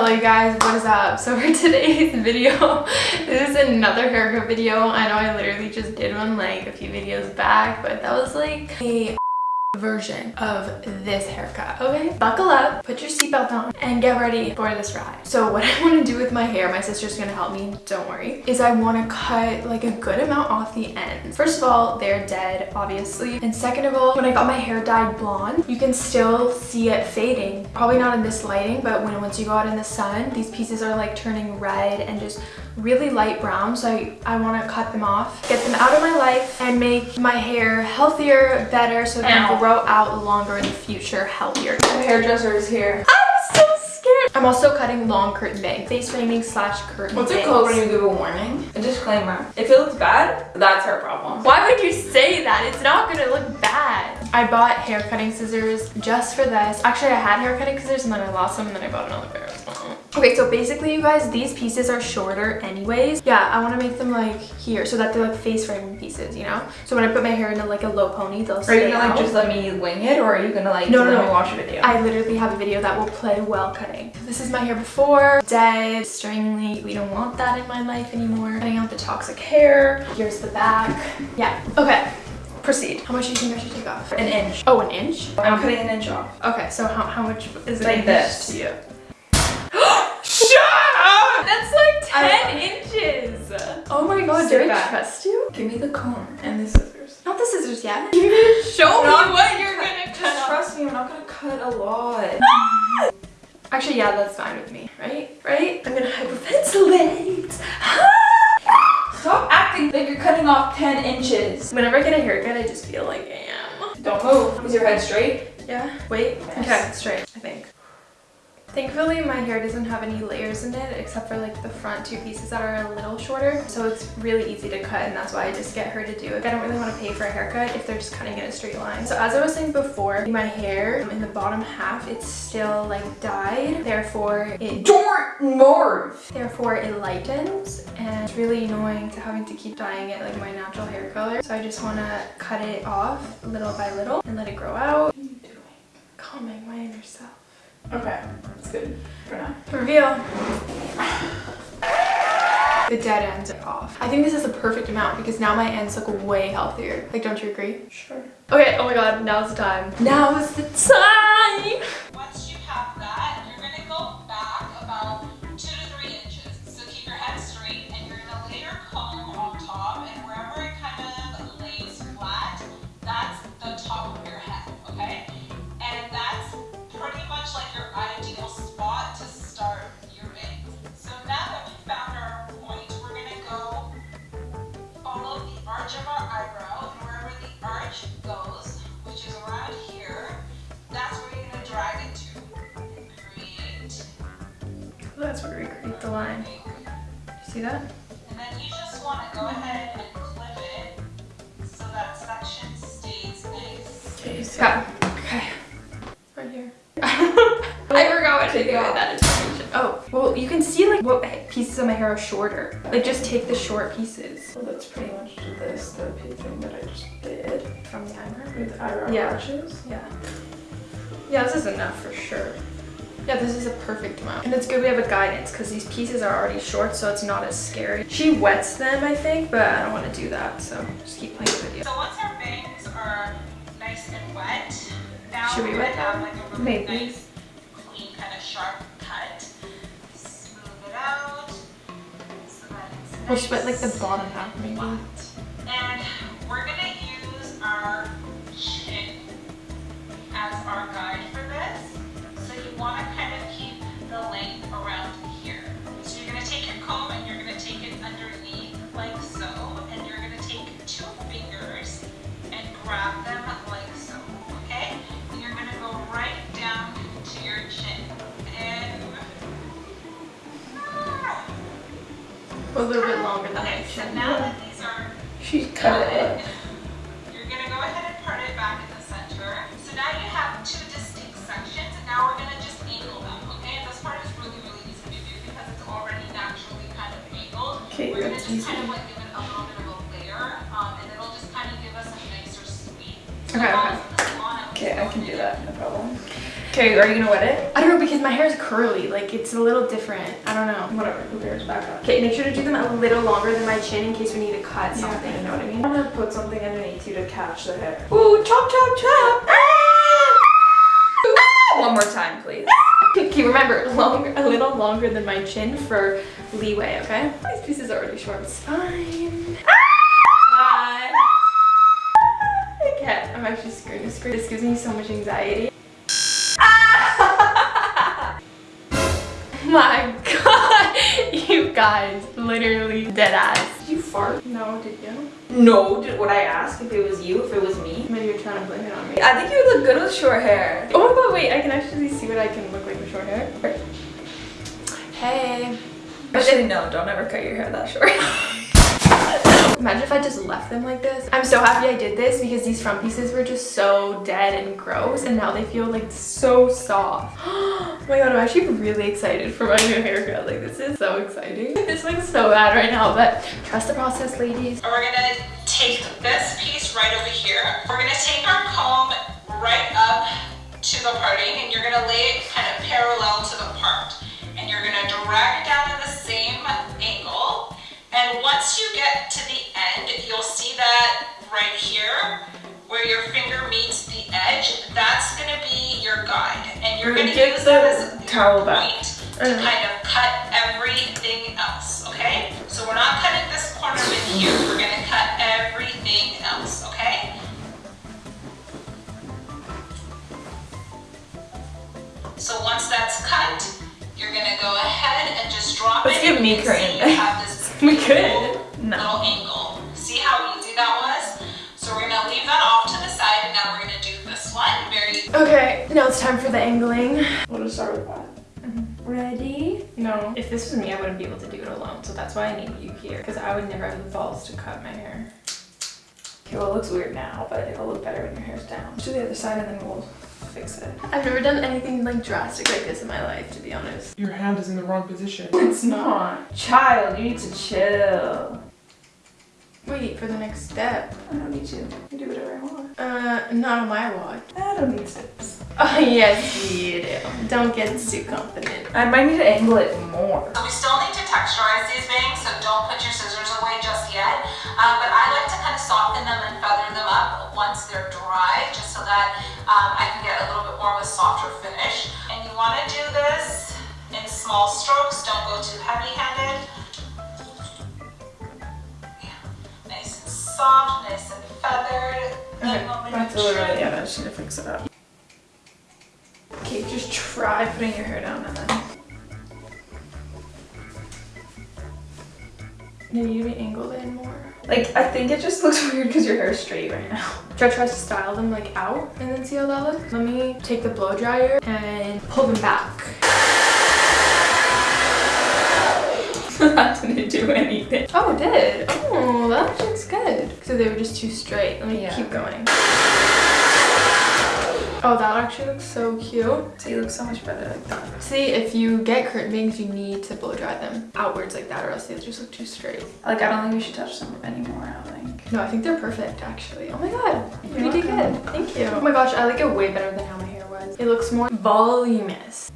Hello you guys, what is up? So for today's video, this is another haircut video. I know I literally just did one like a few videos back, but that was like a version of this haircut okay? Buckle up put your seatbelt on and get ready for this ride. So what i want to do with my hair my sister's gonna help me don't worry is i want to cut like a good amount off the ends first of all they're dead obviously. And second of all when i got my hair dyed blonde you can still see it fading. Probably not in this lighting but when once you go out in the sun these pieces are like turning red and just really light brown. So I, I want to cut them off get them out of my life and make my hair healthier better so it can grow out longer in the future healthier. The hairdresser is here. I'm so scared. I'm also cutting long curtain bangs face framing slash curtain what's it called when you give a warning? A disclaimer. If it looks bad that's her problem. Why would you say that? It's not gonna look bad. I bought hair cutting scissors just for this. Actually I had hair cutting scissors and then I lost them and then I bought another pair Okay, so basically you guys, these pieces are shorter anyways. Yeah, I want to make them like here so that they're like face framing pieces, you know? So when I put my hair into like a low pony, they'll stay Are you gonna like just let me wing it or are you gonna like no, no, no. watch a video? I literally have a video that will play well cutting. This is my hair before, dead, stringly. We don't want that in my life anymore. Cutting out the toxic hair. Here's the back. Yeah, okay. Proceed. How much do you think I should take off? An inch. Oh, an inch? I'm cutting an inch off. Okay, so how, how much is it like this to do I trust you? Give me the comb and the scissors. Not the scissors yet. You're gonna show me what you're gonna cut Just trust me, I'm not gonna cut a lot. Actually, yeah, that's fine with me, right? Right? I'm gonna hyperventilate. Stop acting like you're cutting off 10 inches. Whenever I get a haircut, I just feel like I am. Don't move. Is your head straight? Yeah. Wait. Yes. Okay, straight, I think. Thankfully, my hair doesn't have any layers in it except for like the front two pieces that are a little shorter. So it's really easy to cut and that's why I just get her to do it. I don't really want to pay for a haircut if they're just cutting in a straight line. So as I was saying before, my hair in the bottom half, it's still like dyed. Therefore, it... Don't move! Therefore, it lightens and it's really annoying to having to keep dyeing it like my natural hair color. So I just want to cut it off little by little and let it grow out. What are you doing? Calming my inner self. Okay, that's good for now. Reveal. The dead ends are off. I think this is the perfect amount because now my ends look way healthier. Like, don't you agree? Sure. Okay, oh my god, now's the time. Now is the time! That's where you're gonna drag it to create that's where we create the line. See that? And then you just want to go ahead and clip it so that section stays nice. Okay, so, okay. Right here. I forgot what to do with that information. Oh, well, you can see like what pieces of my hair are shorter. Like just take the short pieces. Well, that's pretty much this, the thing that I just did. From the eyebrow? With eyebrow yeah. arches? Yeah. Yeah, this is enough for sure. Yeah, this is a perfect amount. And it's good we have a guidance because these pieces are already short, so it's not as scary. She wets them, I think, but I don't want to do that, so just keep playing the video. So once our bangs are nice and wet, now Should we wet have like a really Maybe. nice, clean, kind of sharp cut. Smooth it out so that it's nice We'll sweat like the bottom half, maybe. And A little bit longer than okay, my chin. So now that these are... She's cut it. You're going to go ahead and part it back in the center. So now you have two distinct sections, and now we're going to just angle them, Okay, We're that's easy. Kind of like give it a little bit of a layer, um, and it'll just kind of give us a nicer sweep. okay, okay. Okay, I can do that. Okay, are you gonna wet it? I don't know because my hair is curly. Like it's a little different. I don't know. Whatever, who cares? Back up. Okay, make sure to do them a little longer than my chin in case we need to cut something. You know what I mean? I'm gonna put something underneath you to catch the hair. Ooh, chop, chop, chop. Ah! ah! One more time, please. Ah! Okay, remember, longer, a little longer than my chin for leeway, okay? These pieces are already short. It's fine. Bye. I can't. I'm actually screaming. Scream. This gives me so much anxiety. My god, you guys, literally dead ass. Did you fart? No, did you? No. Did, would I ask if it was you, if it was me? Maybe you're trying to blame it on me. I think you would look good with short hair. Oh my god, wait, I can actually see what I can look like with short hair. Hey. Actually, no, don't ever cut your hair that short. Imagine if I just left them like this. I'm so happy I did this because these front pieces were just so dead and gross and now they feel like so soft. oh my god, I'm actually really excited for my new haircut. Like this is so exciting. This looks so bad right now, but trust the process, ladies. We're gonna take this piece right over here. We're gonna take our comb right up to the parting and you're gonna lay it kind of parallel to the part. And you're gonna drag it down in the same. And once you get to the end, you'll see that right here, where your finger meets the edge, that's gonna be your guide. And you're gonna Get use that as your towel back. point to kind of cut everything else, okay? So we're not cutting this corner in here, we're gonna cut everything else, okay? So once that's cut, you're gonna go ahead and just drop Let's it. give and me curtain. See you have this We could. No. Little angle. See how easy that was? So we're gonna leave that off to the side and now we're gonna do this one. Very Okay, now it's time for the angling. We'll just start with that. Mm-hmm. Ready? No. If this was me, I wouldn't be able to do it alone. So that's why I need you here. Because I would never have the balls to cut my hair. Okay, well it looks weird now, but it'll look better when your hair's down. Let's do the other side and then we'll fix it. I've never done anything like drastic like this in my life, to be honest. Your hand is in the wrong position. It's not. Child, you need to chill. Wait for the next step. I don't need to. I can do whatever I want. Uh, not on my watch. I don't need tips. Oh, yes, you do. Don't get too confident. I might need to angle it more. So we still need to texturize these bangs, so don't put your scissors away just yet. Um, but I like to kind of soften them and feather them up once they're dry, just so that um, I can get a little bit more of a softer finish. And you want to do this in small strokes, don't go too heavy-handed. Yeah. Nice and soft, nice and feathered. Okay, that's literally trim. it. I just need to fix it up. Okay, just Try putting your hair down and then. need you to be angled in more. Like, I think it just looks weird because your hair is straight right now. Should I try to style them like out and then see how that looks? Let me take the blow dryer and pull them back. that didn't do anything. Oh, it did. Oh, that looks good. So they were just too straight. Let me Yeah. keep going. Oh, that actually looks so cute. See, it looks so much better like that. See, if you get curtain bangs, you need to blow dry them outwards like that or else they just look too straight. Like, I don't think we should touch them anymore, I don't think. No, I think they're perfect actually. Oh my god, you You're did good. Thank you. Oh my gosh, I like it way better than how my hair was. It looks more voluminous.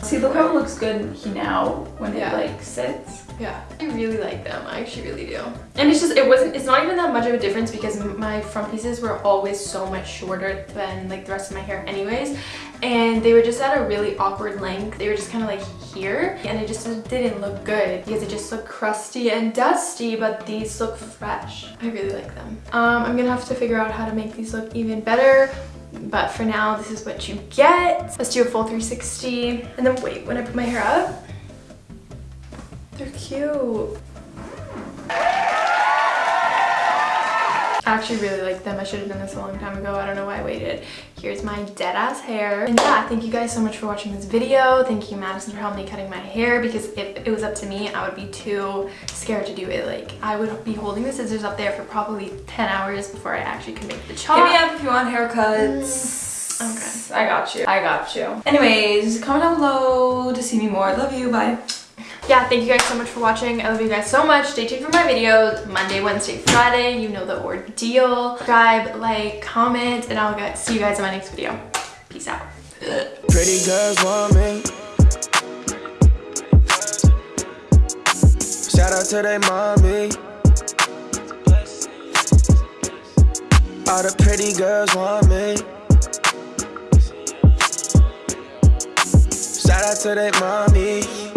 See, look how it looks good now when Yeah. it like sits. Yeah, I really like them. I actually really do. And it's just, it wasn't, it's not even that much of a difference because my front pieces were always so much shorter than like the rest of my hair anyways. And they were just at a really awkward length. They were just kind of like here and it just didn't look good because it just looked crusty and dusty, but these look fresh. I really like them. Um, I'm gonna have to figure out how to make these look even better. But for now, this is what you get. Let's do a full 360. And then wait, when I put my hair up, they're cute. I actually really like them. I should have done this a long time ago. I don't know why I waited. Here's my dead ass hair. And yeah, thank you guys so much for watching this video. Thank you Madison for helping me cutting my hair because if it was up to me, I would be too scared to do it. Like I would be holding the scissors up there for probably 10 hours before I actually could make the chop. Hit me up if you want haircuts. Mm, okay. I got you. I got you. Anyways, comment down below to see me more. Love you. Bye yeah, thank you guys so much for watching. I love you guys so much. Stay tuned for my videos Monday, Wednesday, Friday. You know the ordeal. Subscribe, like, comment, and I'll get, see you guys in my next video. Peace out. Pretty girls want me. Shout out to their mommy. All the pretty girls want me. Shout out to their mommy.